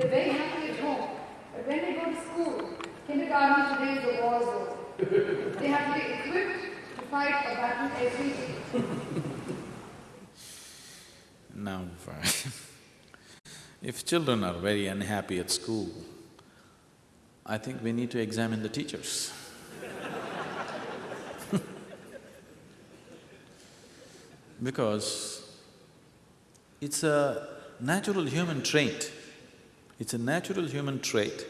they're very happy at home. But when they go to school, kindergarten today is a war zone. they have to be equipped to fight a battle every day. Now, if children are very unhappy at school, I think we need to examine the teachers. because it's a natural human trait. It's a natural human trait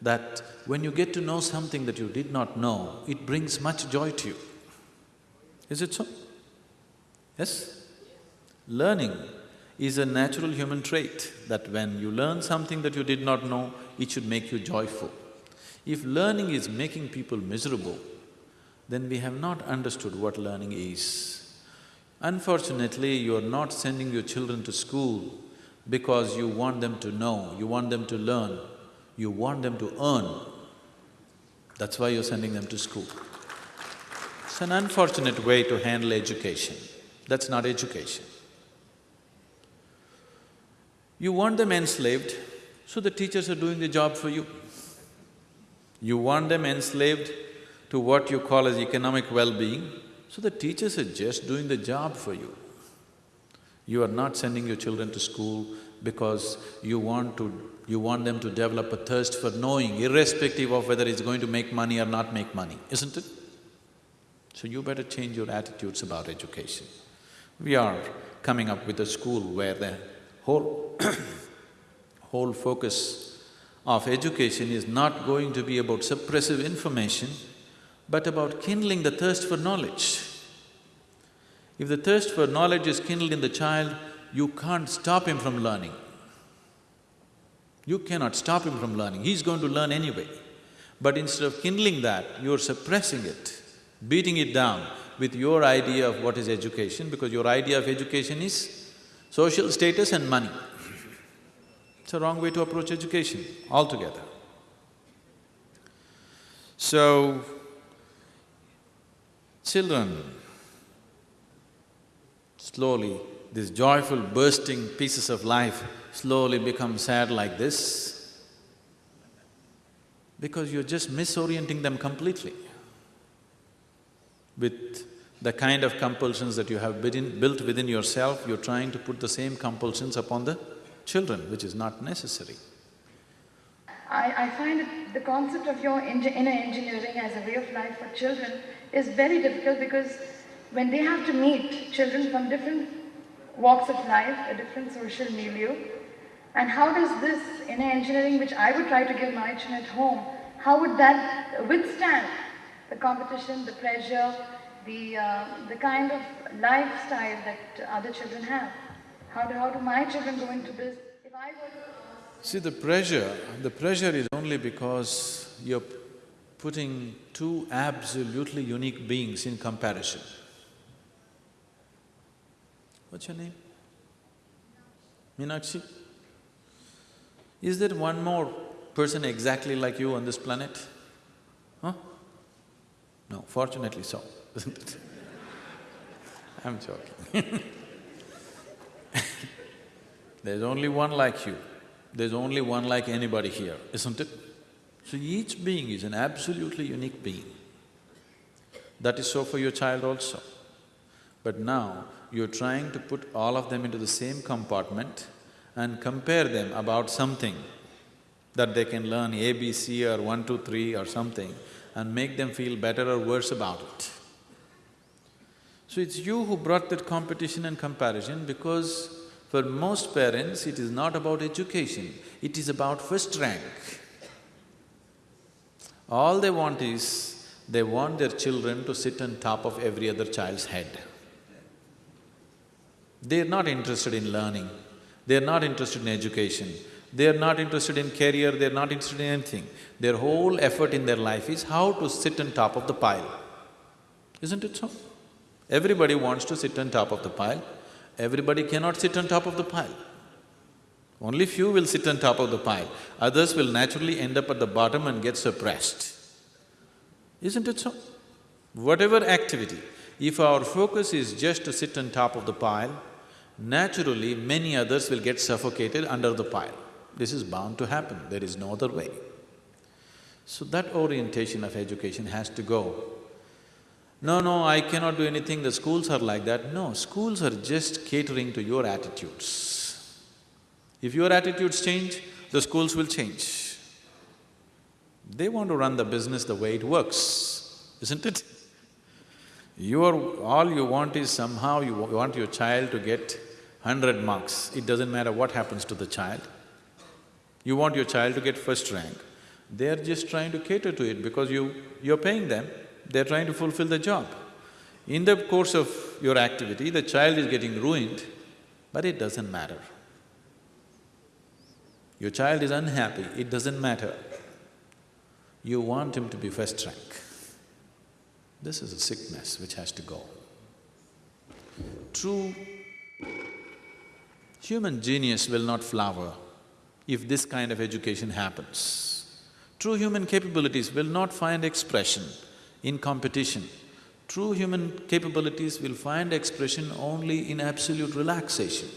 that when you get to know something that you did not know, it brings much joy to you. Is it so? Yes? Learning is a natural human trait that when you learn something that you did not know, it should make you joyful. If learning is making people miserable, then we have not understood what learning is. Unfortunately, you are not sending your children to school because you want them to know, you want them to learn, you want them to earn. That's why you're sending them to school. It's an unfortunate way to handle education. That's not education. You want them enslaved, so the teachers are doing the job for you. You want them enslaved to what you call as economic well-being, so the teachers are just doing the job for you. You are not sending your children to school because you want to… you want them to develop a thirst for knowing irrespective of whether it's going to make money or not make money, isn't it? So you better change your attitudes about education. We are coming up with a school where the whole whole focus of education is not going to be about suppressive information, but about kindling the thirst for knowledge. If the thirst for knowledge is kindled in the child, you can't stop him from learning. You cannot stop him from learning, he's going to learn anyway. But instead of kindling that, you're suppressing it, beating it down with your idea of what is education, because your idea of education is social status and money. It's a wrong way to approach education altogether. So, children, slowly, these joyful bursting pieces of life slowly become sad like this because you're just misorienting them completely. With the kind of compulsions that you have within, built within yourself, you're trying to put the same compulsions upon the children, which is not necessary. I, I find the concept of your inner engineering as a way of life for children is very difficult because when they have to meet children from different walks of life, a different social milieu, and how does this inner engineering, which I would try to give my children at home, how would that withstand the competition, the pressure, the, uh, the kind of lifestyle that other children have? How do, how do my children go into this? If I were to… See, the pressure, the pressure is only because you're putting two absolutely unique beings in comparison. What's your name? Meenakshi? Is there one more person exactly like you on this planet? Huh? No, fortunately so, isn't it? I'm joking There's only one like you, there's only one like anybody here, isn't it? So each being is an absolutely unique being. That is so for your child also. But now, you're trying to put all of them into the same compartment and compare them about something that they can learn ABC or one, two, three or something and make them feel better or worse about it. So it's you who brought that competition and comparison because for most parents, it is not about education, it is about first rank. All they want is, they want their children to sit on top of every other child's head. They're not interested in learning, they're not interested in education, they're not interested in career, they're not interested in anything. Their whole effort in their life is how to sit on top of the pile. Isn't it so? Everybody wants to sit on top of the pile, everybody cannot sit on top of the pile. Only few will sit on top of the pile, others will naturally end up at the bottom and get suppressed. Isn't it so? Whatever activity, if our focus is just to sit on top of the pile, naturally many others will get suffocated under the pile. This is bound to happen, there is no other way. So that orientation of education has to go. No, no, I cannot do anything, the schools are like that. No, schools are just catering to your attitudes. If your attitudes change, the schools will change. They want to run the business the way it works, isn't it? You're… all you want is somehow you want your child to get hundred marks, it doesn't matter what happens to the child. You want your child to get first rank, they're just trying to cater to it because you… you're paying them, they're trying to fulfill the job. In the course of your activity, the child is getting ruined, but it doesn't matter. Your child is unhappy, it doesn't matter. You want him to be first rank. This is a sickness which has to go. True human genius will not flower if this kind of education happens. True human capabilities will not find expression in competition. True human capabilities will find expression only in absolute relaxation.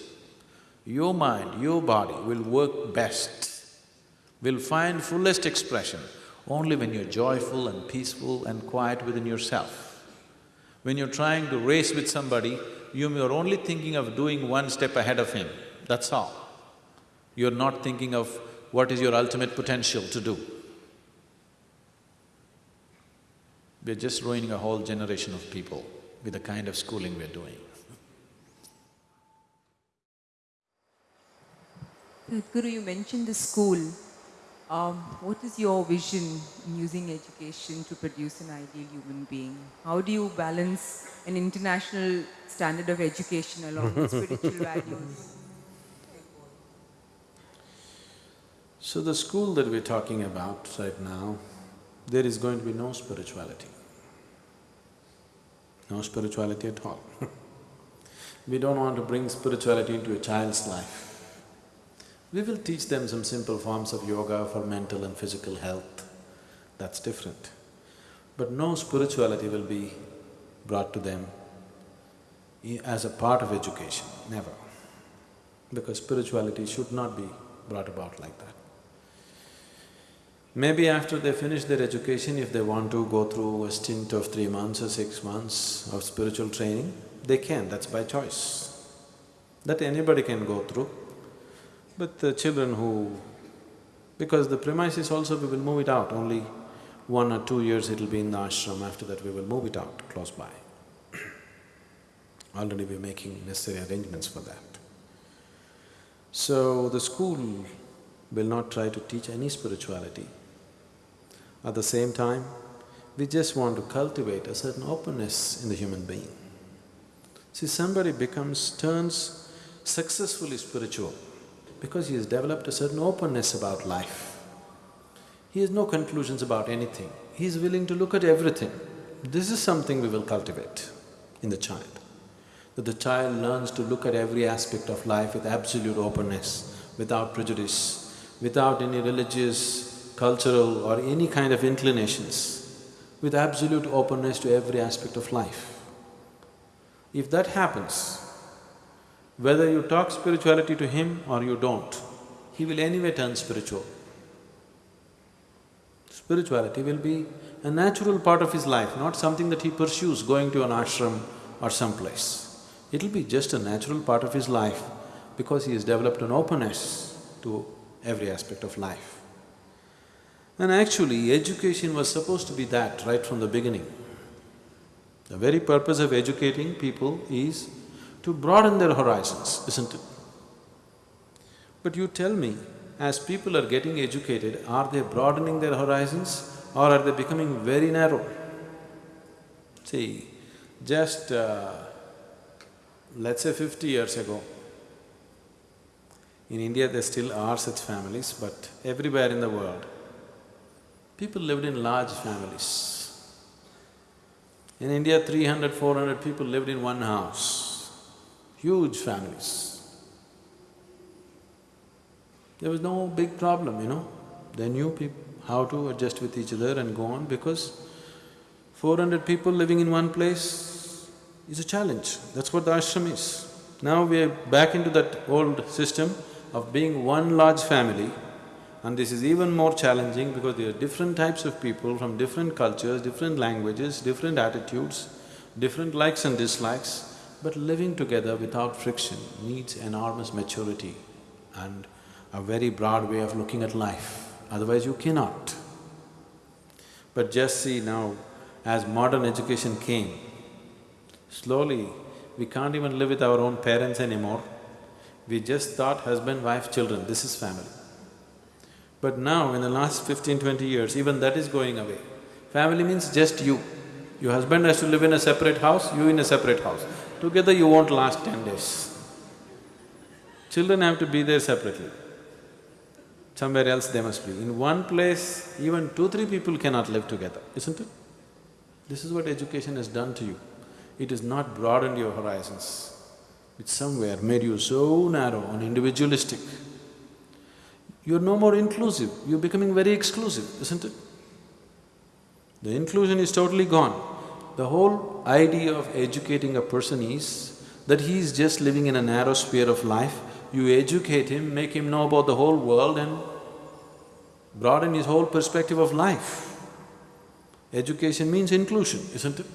Your mind, your body will work best, will find fullest expression only when you're joyful and peaceful and quiet within yourself. When you're trying to race with somebody, you're only thinking of doing one step ahead of him, that's all. You're not thinking of what is your ultimate potential to do. We're just ruining a whole generation of people with the kind of schooling we're doing. Guru, you mentioned the school. Um, what is your vision in using education to produce an ideal human being? How do you balance an international standard of education along with spiritual values? So the school that we're talking about right now, there is going to be no spirituality. No spirituality at all We don't want to bring spirituality into a child's life. We will teach them some simple forms of yoga for mental and physical health, that's different. But no spirituality will be brought to them as a part of education, never. Because spirituality should not be brought about like that. Maybe after they finish their education, if they want to go through a stint of three months or six months of spiritual training, they can, that's by choice. That anybody can go through. But the children who… because the premises also we will move it out, only one or two years it'll be in the ashram, after that we will move it out close by. Already we're making necessary arrangements for that. So the school will not try to teach any spirituality. At the same time, we just want to cultivate a certain openness in the human being. See, somebody becomes… turns successfully spiritual because he has developed a certain openness about life. He has no conclusions about anything, he is willing to look at everything. This is something we will cultivate in the child, that the child learns to look at every aspect of life with absolute openness, without prejudice, without any religious, cultural or any kind of inclinations, with absolute openness to every aspect of life. If that happens, whether you talk spirituality to him or you don't, he will anyway turn spiritual. Spirituality will be a natural part of his life, not something that he pursues going to an ashram or someplace. It'll be just a natural part of his life because he has developed an openness to every aspect of life. And actually, education was supposed to be that right from the beginning. The very purpose of educating people is to broaden their horizons, isn't it? But you tell me, as people are getting educated, are they broadening their horizons or are they becoming very narrow? See, just uh, let's say fifty years ago, in India there still are such families, but everywhere in the world, people lived in large families. In India, 300, 400 people lived in one house huge families. There was no big problem, you know. They knew how to adjust with each other and go on because four hundred people living in one place is a challenge. That's what the ashram is. Now we are back into that old system of being one large family and this is even more challenging because there are different types of people from different cultures, different languages, different attitudes, different likes and dislikes, but living together without friction needs enormous maturity and a very broad way of looking at life, otherwise you cannot. But just see now, as modern education came, slowly we can't even live with our own parents anymore. We just thought husband, wife, children, this is family. But now, in the last fifteen, twenty years, even that is going away. Family means just you. Your husband has to live in a separate house, you in a separate house. Together you won't last ten days. Children have to be there separately. Somewhere else they must be. In one place, even two, three people cannot live together, isn't it? This is what education has done to you. It has not broadened your horizons. It somewhere made you so narrow and individualistic. You're no more inclusive, you're becoming very exclusive, isn't it? The inclusion is totally gone. The whole idea of educating a person is that he is just living in a narrow sphere of life. You educate him, make him know about the whole world and broaden his whole perspective of life. Education means inclusion, isn't it?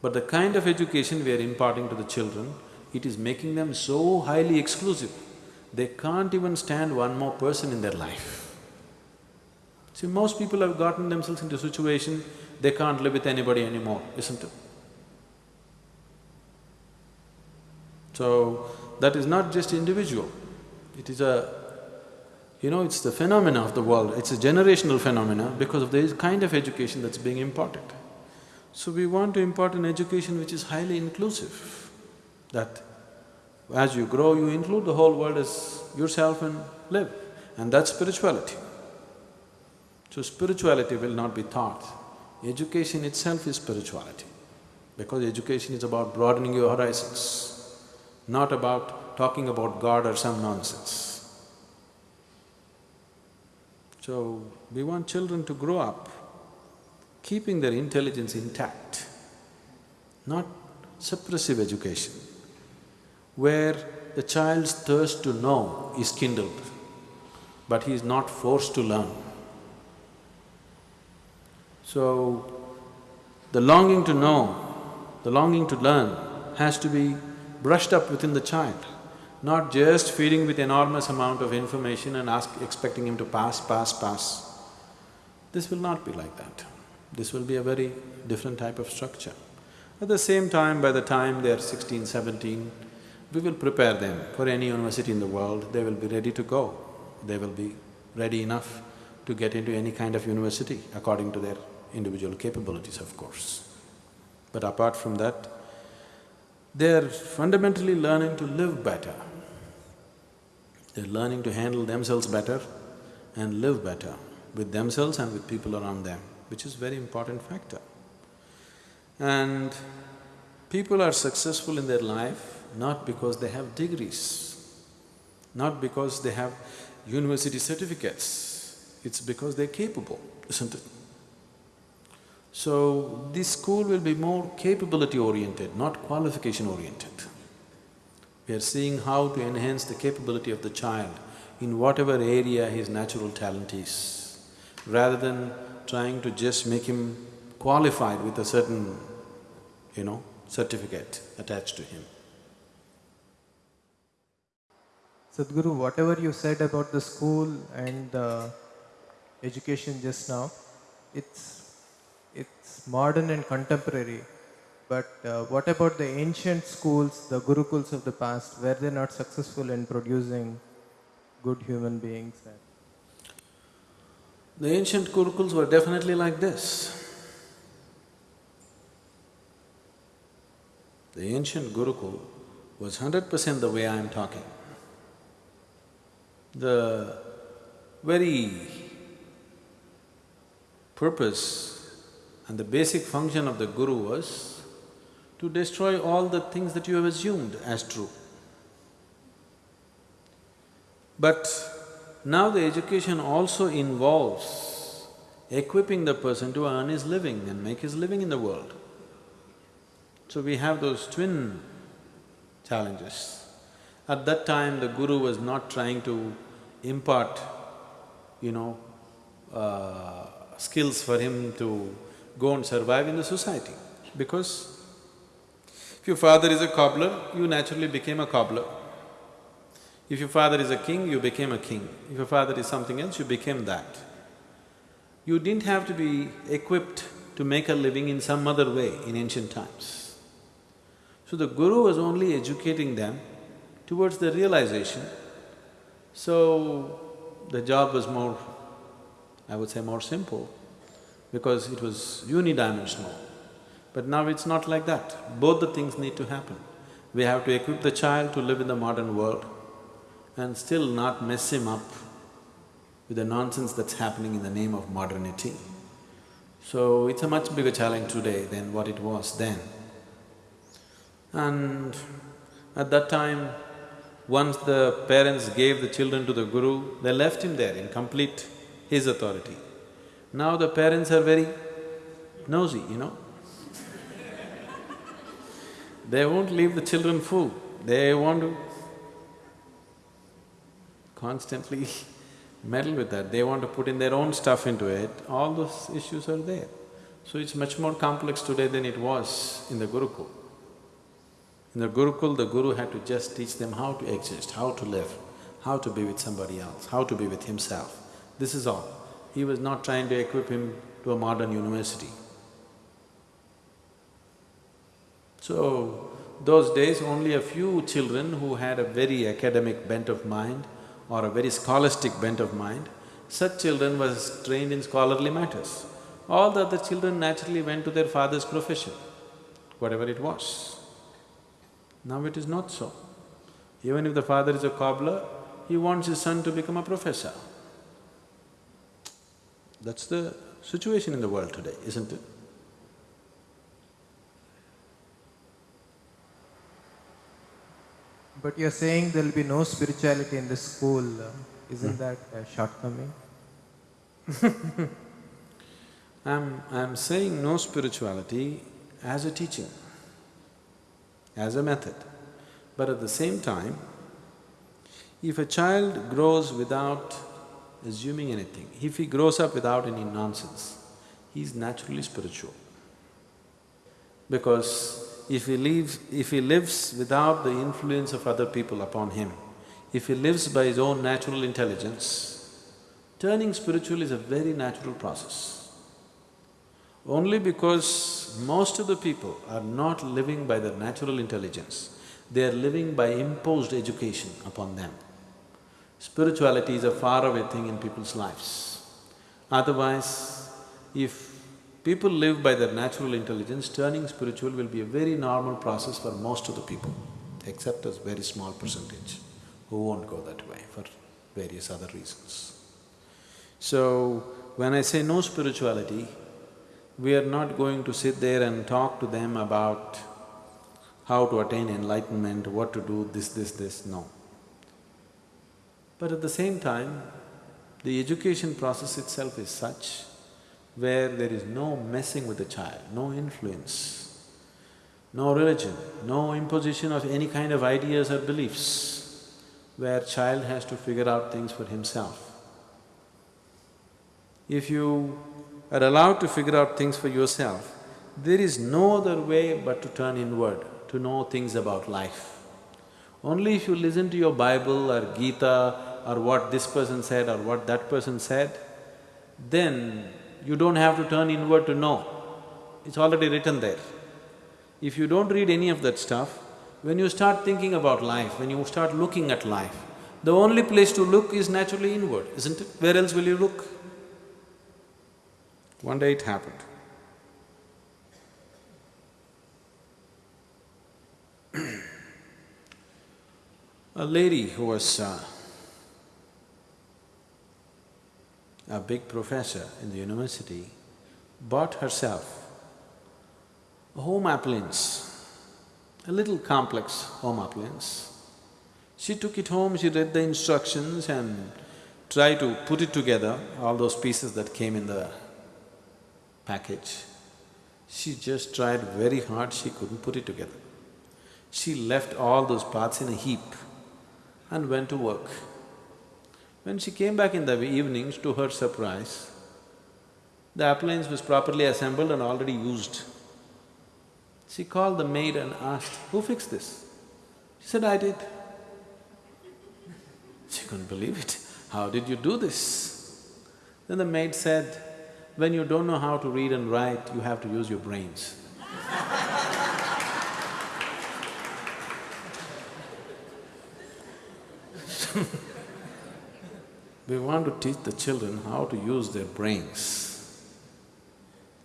But the kind of education we are imparting to the children, it is making them so highly exclusive they can't even stand one more person in their life. See, most people have gotten themselves into a situation they can't live with anybody anymore, isn't it? So, that is not just individual, it is a… you know, it's the phenomena of the world, it's a generational phenomena because of the kind of education that's being imparted. So we want to impart an education which is highly inclusive, that as you grow, you include the whole world as yourself and live, and that's spirituality. So spirituality will not be taught. Education itself is spirituality, because education is about broadening your horizons, not about talking about God or some nonsense. So, we want children to grow up keeping their intelligence intact, not suppressive education where the child's thirst to know is kindled, but he is not forced to learn. So, the longing to know, the longing to learn has to be brushed up within the child, not just feeding with enormous amount of information and ask… expecting him to pass, pass, pass. This will not be like that. This will be a very different type of structure. At the same time, by the time they're 16, 17, we will prepare them for any university in the world, they will be ready to go. They will be ready enough to get into any kind of university according to their individual capabilities, of course. But apart from that, they're fundamentally learning to live better. They're learning to handle themselves better and live better with themselves and with people around them, which is very important factor. And people are successful in their life not because they have degrees, not because they have university certificates, it's because they're capable, isn't it? So, this school will be more capability oriented, not qualification oriented. We are seeing how to enhance the capability of the child in whatever area his natural talent is, rather than trying to just make him qualified with a certain, you know, certificate attached to him. Sadhguru, whatever you said about the school and the education just now, it's, it's modern and contemporary. But uh, what about the ancient schools, the gurukuls of the past, were they not successful in producing good human beings? The ancient gurukuls were definitely like this. The ancient gurukul was hundred percent the way I am talking. The very purpose and the basic function of the guru was to destroy all the things that you have assumed as true. But now the education also involves equipping the person to earn his living and make his living in the world. So we have those twin challenges. At that time, the guru was not trying to impart, you know, uh, skills for him to go and survive in the society. Because if your father is a cobbler, you naturally became a cobbler. If your father is a king, you became a king. If your father is something else, you became that. You didn't have to be equipped to make a living in some other way in ancient times. So the guru was only educating them towards the realization. So the job was more, I would say more simple, because it was unidimensional. But now it's not like that. Both the things need to happen. We have to equip the child to live in the modern world and still not mess him up with the nonsense that's happening in the name of modernity. So it's a much bigger challenge today than what it was then. And at that time, once the parents gave the children to the guru, they left him there in complete his authority. Now the parents are very nosy, you know. they won't leave the children food, they want to constantly meddle with that, they want to put in their own stuff into it, all those issues are there. So it's much more complex today than it was in the Gurukul. In the Gurukul, the Guru had to just teach them how to exist, how to live, how to be with somebody else, how to be with himself. This is all. He was not trying to equip him to a modern university. So, those days only a few children who had a very academic bent of mind or a very scholastic bent of mind, such children was trained in scholarly matters. All the other children naturally went to their father's profession, whatever it was. Now it is not so. Even if the father is a cobbler, he wants his son to become a professor. That's the situation in the world today, isn't it? But you're saying there'll be no spirituality in the school, isn't hmm. that a shortcoming? I'm… I'm saying no spirituality as a teaching, as a method. But at the same time, if a child grows without assuming anything, if he grows up without any nonsense, he's naturally spiritual. Because if he lives… if he lives without the influence of other people upon him, if he lives by his own natural intelligence, turning spiritual is a very natural process. Only because most of the people are not living by their natural intelligence, they are living by imposed education upon them. Spirituality is a faraway thing in people's lives. Otherwise, if people live by their natural intelligence, turning spiritual will be a very normal process for most of the people, except a very small percentage who won't go that way for various other reasons. So, when I say no spirituality, we are not going to sit there and talk to them about how to attain enlightenment, what to do, this, this, this, no. But at the same time, the education process itself is such where there is no messing with the child, no influence, no religion, no imposition of any kind of ideas or beliefs, where child has to figure out things for himself. If you are allowed to figure out things for yourself, there is no other way but to turn inward, to know things about life. Only if you listen to your Bible or Gita or what this person said or what that person said, then you don't have to turn inward to know, it's already written there. If you don't read any of that stuff, when you start thinking about life, when you start looking at life, the only place to look is naturally inward, isn't it? Where else will you look? One day it happened. A lady who was uh, a big professor in the university, bought herself a home appliance, a little complex home appliance. She took it home, she read the instructions and tried to put it together, all those pieces that came in the package. She just tried very hard, she couldn't put it together. She left all those parts in a heap and went to work. When she came back in the evenings, to her surprise, the appliance was properly assembled and already used. She called the maid and asked, who fixed this? She said, I did. She couldn't believe it. How did you do this? Then the maid said, when you don't know how to read and write, you have to use your brains. we want to teach the children how to use their brains,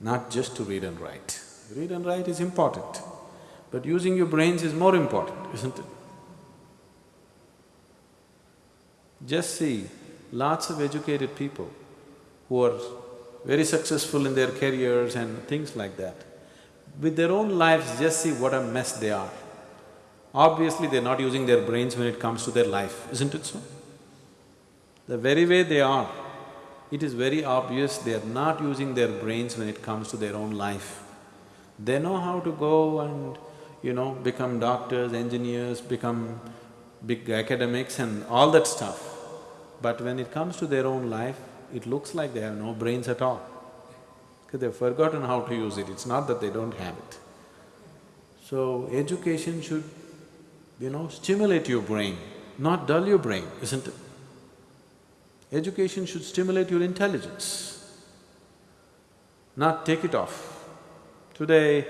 not just to read and write. Read and write is important, but using your brains is more important, isn't it? Just see, lots of educated people who are very successful in their careers and things like that, with their own lives, just see what a mess they are. Obviously, they're not using their brains when it comes to their life, isn't it so? The very way they are, it is very obvious they are not using their brains when it comes to their own life. They know how to go and, you know, become doctors, engineers, become big academics and all that stuff. But when it comes to their own life, it looks like they have no brains at all. Because they've forgotten how to use it, it's not that they don't have it. So, education should, you know, stimulate your brain, not dull your brain, isn't it? Education should stimulate your intelligence, not take it off. Today,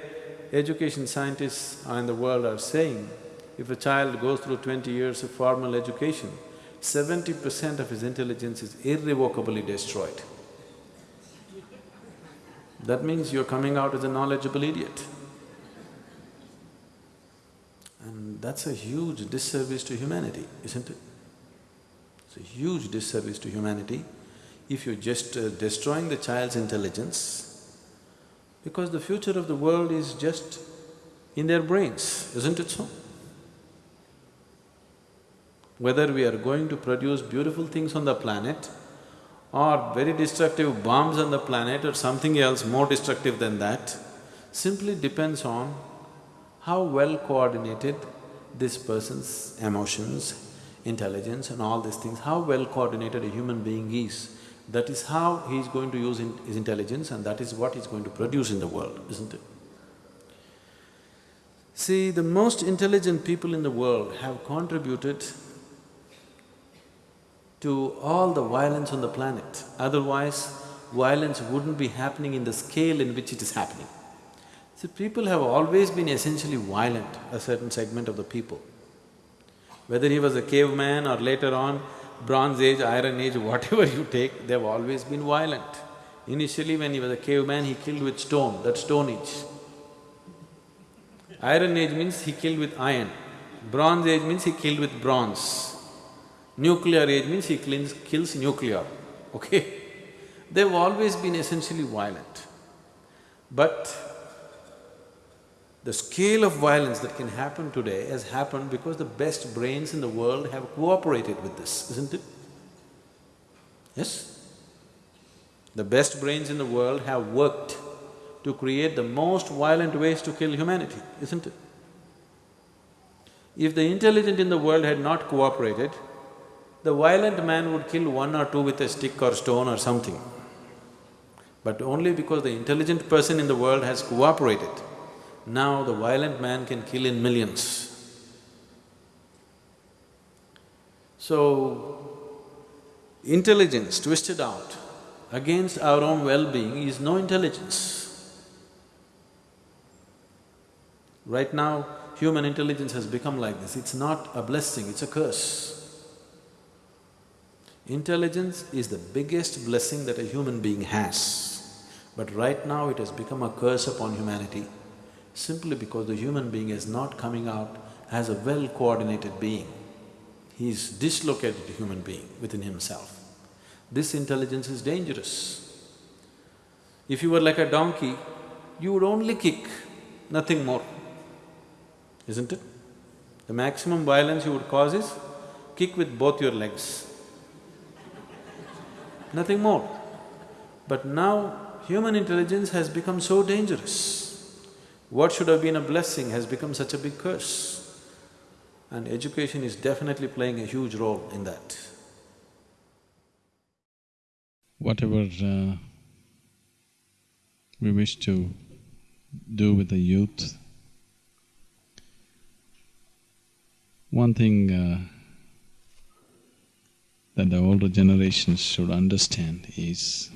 education scientists in the world are saying, if a child goes through twenty years of formal education, seventy percent of his intelligence is irrevocably destroyed. That means you're coming out as a knowledgeable idiot. And that's a huge disservice to humanity, isn't it? It's a huge disservice to humanity if you're just uh, destroying the child's intelligence because the future of the world is just in their brains, isn't it so? Whether we are going to produce beautiful things on the planet or very destructive bombs on the planet or something else more destructive than that, simply depends on how well coordinated this person's emotions, intelligence and all these things, how well coordinated a human being is that is how he is going to use in his intelligence and that is what he's going to produce in the world, isn't it? See, the most intelligent people in the world have contributed to all the violence on the planet. Otherwise, violence wouldn't be happening in the scale in which it is happening. See, people have always been essentially violent, a certain segment of the people. Whether he was a caveman or later on Bronze Age, Iron Age, whatever you take, they've always been violent. Initially when he was a caveman, he killed with stone, that's Stone Age. Iron Age means he killed with iron. Bronze Age means he killed with bronze. Nuclear Age means he kills, kills nuclear, okay? They've always been essentially violent. But the scale of violence that can happen today has happened because the best brains in the world have cooperated with this, isn't it? Yes? The best brains in the world have worked to create the most violent ways to kill humanity, isn't it? If the intelligent in the world had not cooperated, the violent man would kill one or two with a stick or stone or something. But only because the intelligent person in the world has cooperated, now the violent man can kill in millions. So, intelligence twisted out against our own well-being is no intelligence. Right now, human intelligence has become like this, it's not a blessing, it's a curse. Intelligence is the biggest blessing that a human being has, but right now it has become a curse upon humanity simply because the human being is not coming out as a well-coordinated being. He is dislocated human being within himself. This intelligence is dangerous. If you were like a donkey, you would only kick, nothing more, isn't it? The maximum violence you would cause is kick with both your legs, nothing more. But now, human intelligence has become so dangerous. What should have been a blessing has become such a big curse. And education is definitely playing a huge role in that. Whatever uh, we wish to do with the youth, one thing uh, that the older generations should understand is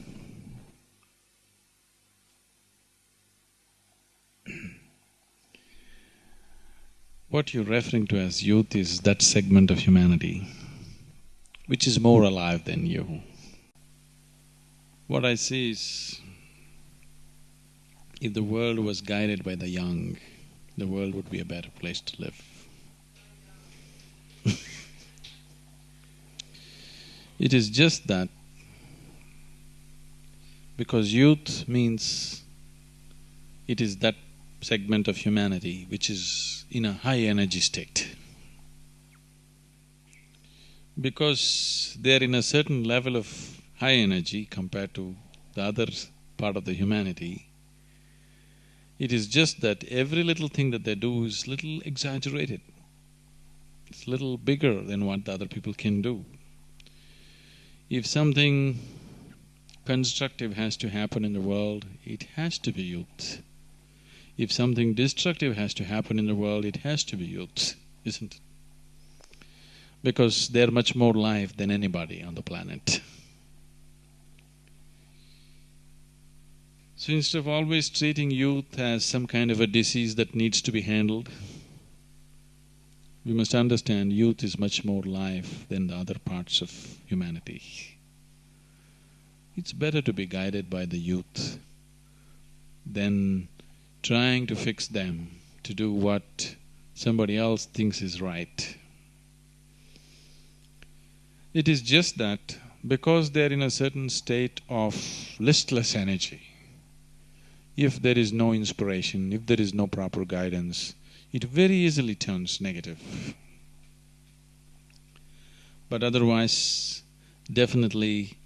what you're referring to as youth is that segment of humanity which is more alive than you. What I see is if the world was guided by the young, the world would be a better place to live. it is just that because youth means it is that segment of humanity which is in a high energy state. Because they're in a certain level of high energy compared to the other part of the humanity, it is just that every little thing that they do is little exaggerated. It's little bigger than what the other people can do. If something constructive has to happen in the world, it has to be youth. If something destructive has to happen in the world, it has to be youth, isn't it? Because they're much more live than anybody on the planet. So instead of always treating youth as some kind of a disease that needs to be handled, we must understand youth is much more life than the other parts of humanity. It's better to be guided by the youth than trying to fix them to do what somebody else thinks is right. It is just that because they're in a certain state of listless energy, if there is no inspiration, if there is no proper guidance, it very easily turns negative. But otherwise, definitely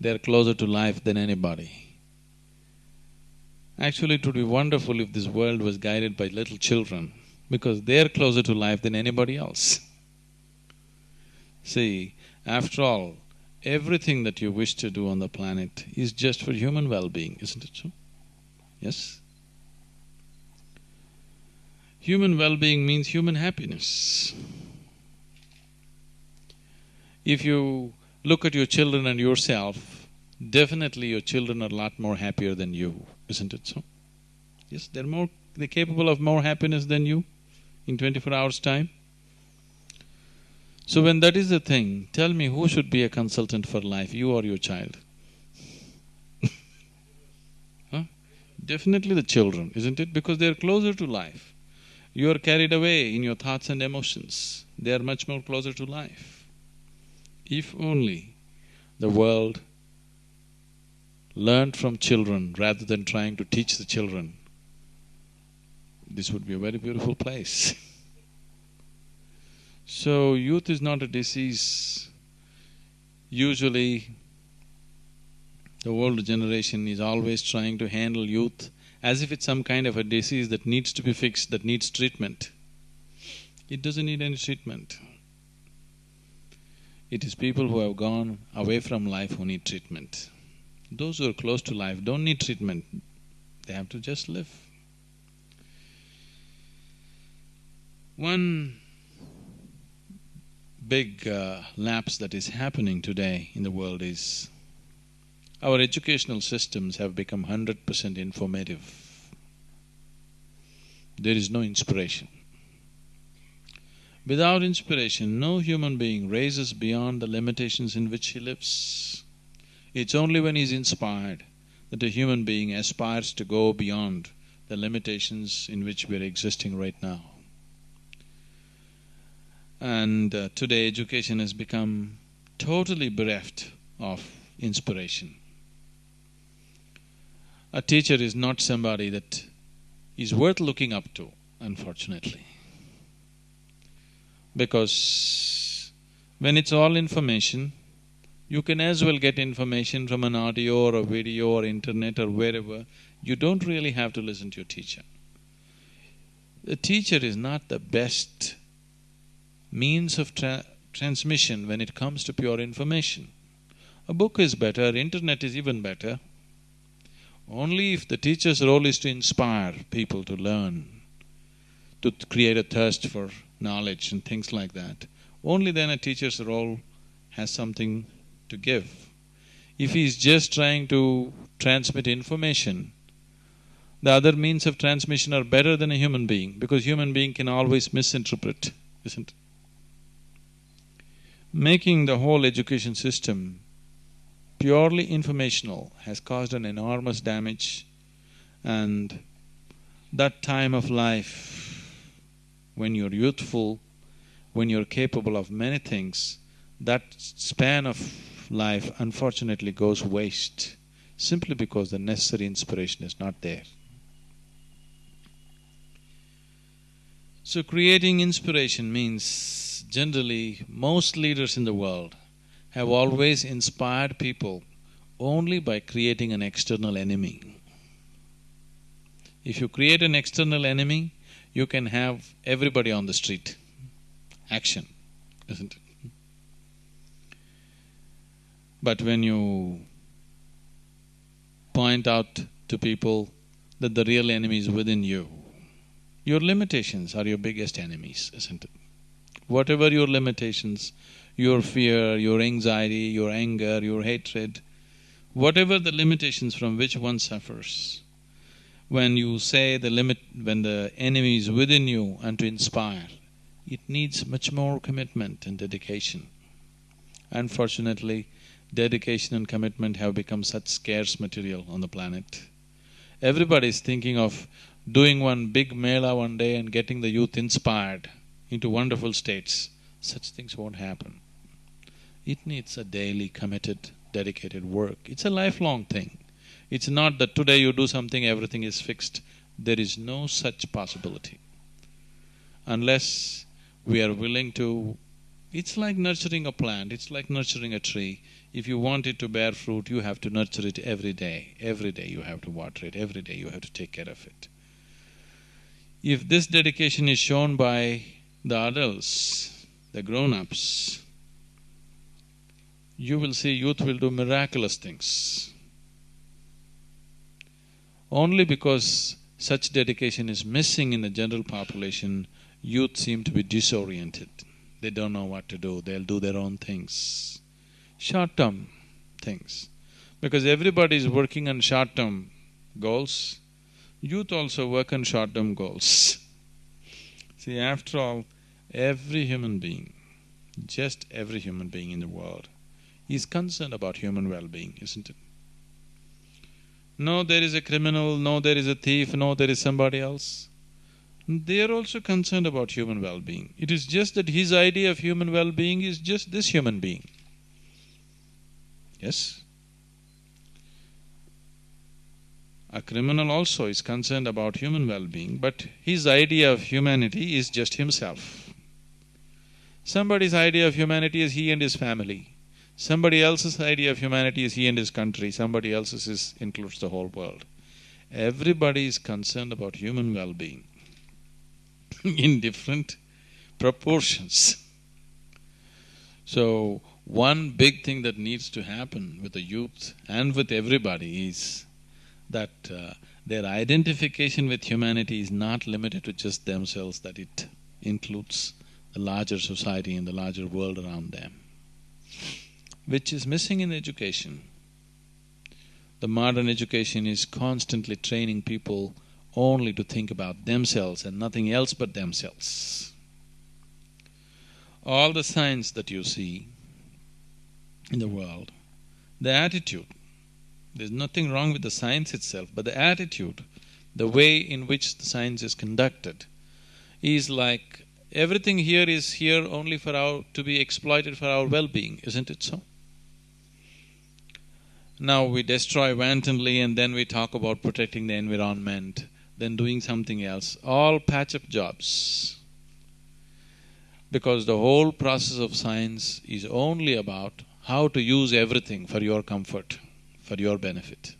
they're closer to life than anybody. Actually, it would be wonderful if this world was guided by little children, because they're closer to life than anybody else. See, after all, everything that you wish to do on the planet is just for human well-being, isn't it so? Yes? Human well-being means human happiness. If you look at your children and yourself, definitely your children are a lot more happier than you, isn't it so? Yes, they're more… they're capable of more happiness than you in twenty-four hours' time. So when that is the thing, tell me who should be a consultant for life, you or your child? huh? Definitely the children, isn't it? Because they're closer to life. You are carried away in your thoughts and emotions, they are much more closer to life. If only the world learned from children rather than trying to teach the children, this would be a very beautiful place So youth is not a disease. Usually, the older generation is always trying to handle youth as if it's some kind of a disease that needs to be fixed, that needs treatment. It doesn't need any treatment. It is people who have gone away from life who need treatment. Those who are close to life don't need treatment, they have to just live. One big uh, lapse that is happening today in the world is our educational systems have become hundred percent informative. There is no inspiration. Without inspiration, no human being raises beyond the limitations in which he lives. It's only when he's inspired that a human being aspires to go beyond the limitations in which we're existing right now. And uh, today education has become totally bereft of inspiration. A teacher is not somebody that is worth looking up to, unfortunately. Because when it's all information, you can as well get information from an audio or a video or internet or wherever. You don't really have to listen to your teacher. The teacher is not the best means of tra- transmission when it comes to pure information. A book is better, internet is even better. Only if the teacher's role is to inspire people to learn, to create a thirst for knowledge and things like that, only then a teacher's role has something to give. If he's just trying to transmit information, the other means of transmission are better than a human being because human being can always misinterpret, isn't it? Making the whole education system purely informational has caused an enormous damage and that time of life when you're youthful, when you're capable of many things, that span of life unfortunately goes waste simply because the necessary inspiration is not there. So creating inspiration means generally most leaders in the world have always inspired people only by creating an external enemy. If you create an external enemy, you can have everybody on the street. Action, isn't it? But when you point out to people that the real enemy is within you, your limitations are your biggest enemies, isn't it? Whatever your limitations, your fear, your anxiety, your anger, your hatred, whatever the limitations from which one suffers, when you say the limit… when the enemy is within you and to inspire, it needs much more commitment and dedication. Unfortunately, dedication and commitment have become such scarce material on the planet. Everybody is thinking of doing one big mela one day and getting the youth inspired into wonderful states. Such things won't happen. It needs a daily committed, dedicated work. It's a lifelong thing. It's not that today you do something, everything is fixed. There is no such possibility. Unless we are willing to… It's like nurturing a plant, it's like nurturing a tree. If you want it to bear fruit, you have to nurture it every day. Every day you have to water it, every day you have to take care of it. If this dedication is shown by the adults, the grown-ups, you will see youth will do miraculous things. Only because such dedication is missing in the general population, youth seem to be disoriented. They don't know what to do, they'll do their own things. Short-term things. Because everybody is working on short-term goals, youth also work on short-term goals. See, after all, every human being, just every human being in the world is concerned about human well-being, isn't it? No, there is a criminal, no, there is a thief, no, there is somebody else. They are also concerned about human well-being. It is just that his idea of human well-being is just this human being. Yes? A criminal also is concerned about human well-being, but his idea of humanity is just himself. Somebody's idea of humanity is he and his family. Somebody else's idea of humanity is he and his country, somebody else's is, includes the whole world. Everybody is concerned about human well-being in different proportions. So, one big thing that needs to happen with the youth and with everybody is that uh, their identification with humanity is not limited to just themselves, that it includes the larger society and the larger world around them which is missing in education. The modern education is constantly training people only to think about themselves and nothing else but themselves. All the signs that you see in the world, the attitude, there's nothing wrong with the science itself, but the attitude, the way in which the science is conducted, is like everything here is here only for our… to be exploited for our well-being, isn't it so? Now we destroy wantonly and then we talk about protecting the environment, then doing something else, all patch-up jobs. Because the whole process of science is only about how to use everything for your comfort, for your benefit.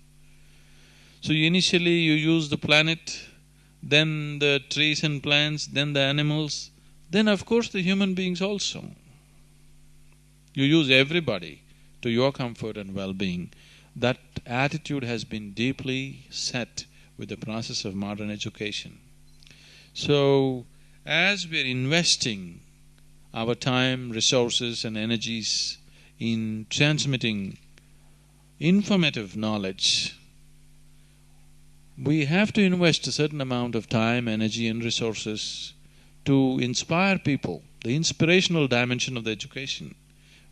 So initially you use the planet, then the trees and plants, then the animals, then of course the human beings also. You use everybody to your comfort and well-being. That attitude has been deeply set with the process of modern education. So, as we're investing our time, resources and energies in transmitting informative knowledge, we have to invest a certain amount of time, energy and resources to inspire people, the inspirational dimension of the education,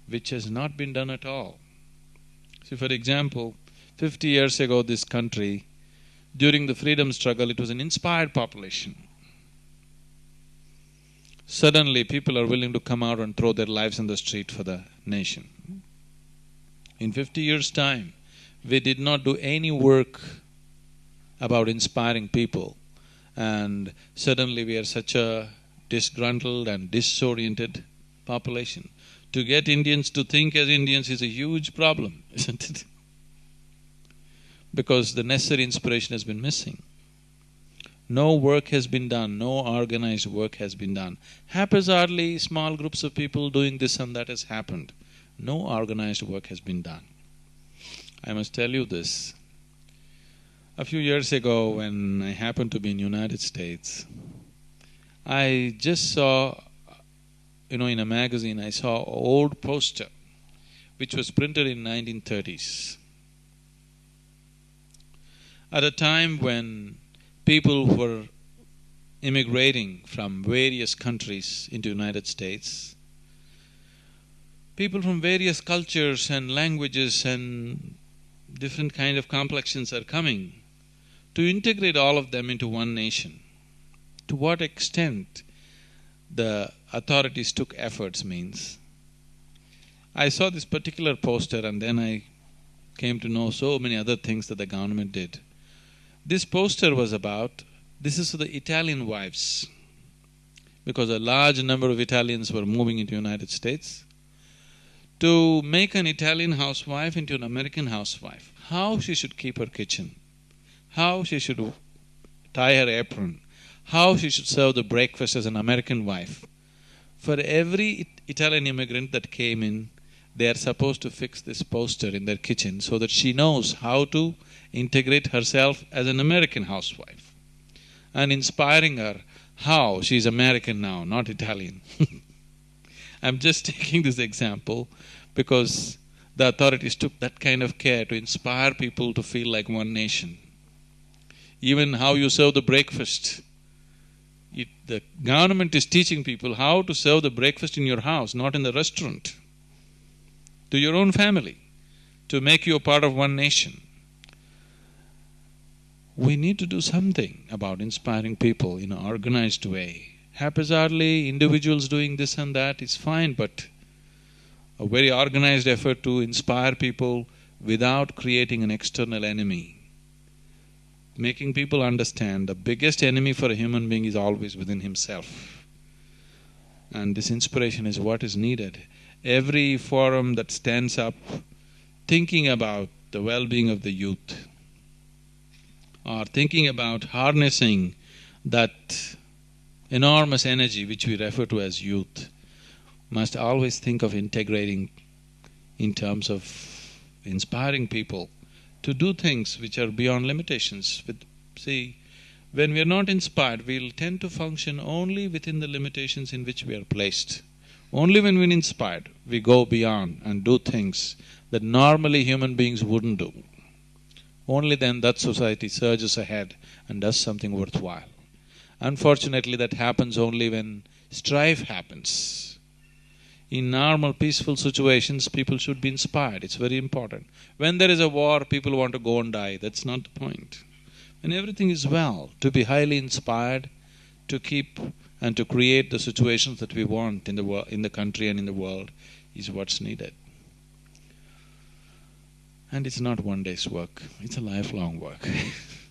which has not been done at all. See, for example, fifty years ago this country, during the freedom struggle, it was an inspired population. Suddenly, people are willing to come out and throw their lives in the street for the nation. In fifty years' time, we did not do any work about inspiring people, and suddenly we are such a disgruntled and disoriented population. To get Indians to think as Indians is a huge problem, isn't it? Because the necessary inspiration has been missing. No work has been done, no organized work has been done. Haphazardly, small groups of people doing this and that has happened. No organized work has been done. I must tell you this. A few years ago, when I happened to be in United States, I just saw, you know, in a magazine, I saw old poster which was printed in 1930s. At a time when people were immigrating from various countries into United States, people from various cultures and languages and different kind of complexions are coming to integrate all of them into one nation. To what extent the authorities took efforts means, I saw this particular poster and then I came to know so many other things that the government did. This poster was about, this is for the Italian wives, because a large number of Italians were moving into United States. To make an Italian housewife into an American housewife, how she should keep her kitchen, how she should tie her apron, how she should serve the breakfast as an American wife. For every Italian immigrant that came in, they are supposed to fix this poster in their kitchen so that she knows how to integrate herself as an American housewife and inspiring her how she's American now, not Italian. I'm just taking this example because the authorities took that kind of care to inspire people to feel like one nation. Even how you serve the breakfast. It, the government is teaching people how to serve the breakfast in your house, not in the restaurant, to your own family, to make you a part of one nation. We need to do something about inspiring people in an organized way. Haphazardly, individuals doing this and that is fine, but a very organized effort to inspire people without creating an external enemy. Making people understand the biggest enemy for a human being is always within himself. And this inspiration is what is needed. Every forum that stands up thinking about the well-being of the youth or thinking about harnessing that enormous energy which we refer to as youth must always think of integrating in terms of inspiring people to do things which are beyond limitations. With, see, when we are not inspired, we'll tend to function only within the limitations in which we are placed. Only when we're inspired, we go beyond and do things that normally human beings wouldn't do. Only then that society surges ahead and does something worthwhile. Unfortunately, that happens only when strife happens. In normal peaceful situations, people should be inspired, it's very important. When there is a war, people want to go and die, that's not the point. When everything is well, to be highly inspired, to keep and to create the situations that we want in the world, in the country and in the world is what's needed. And it's not one day's work, it's a lifelong work